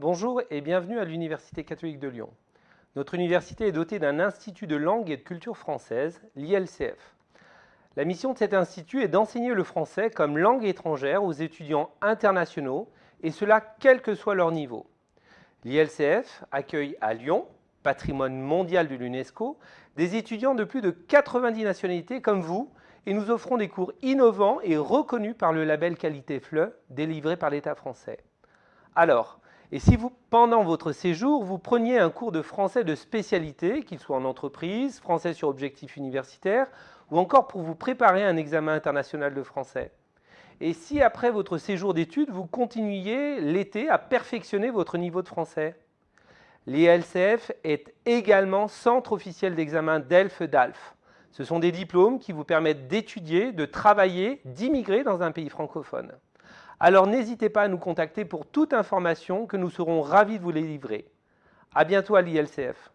Bonjour et bienvenue à l'Université catholique de Lyon. Notre université est dotée d'un institut de langue et de culture française, l'ILCF. La mission de cet institut est d'enseigner le français comme langue étrangère aux étudiants internationaux, et cela quel que soit leur niveau. L'ILCF accueille à Lyon, patrimoine mondial de l'UNESCO, des étudiants de plus de 90 nationalités comme vous, et nous offrons des cours innovants et reconnus par le label Qualité FLE, délivré par l'État français. Alors, et si vous, pendant votre séjour, vous preniez un cours de français de spécialité, qu'il soit en entreprise, français sur objectif universitaire, ou encore pour vous préparer un examen international de français Et si après votre séjour d'études, vous continuiez l'été à perfectionner votre niveau de français L'ILCF est également centre officiel d'examen DELF-DALF. Ce sont des diplômes qui vous permettent d'étudier, de travailler, d'immigrer dans un pays francophone alors n'hésitez pas à nous contacter pour toute information que nous serons ravis de vous les livrer. À bientôt à l'ILCF.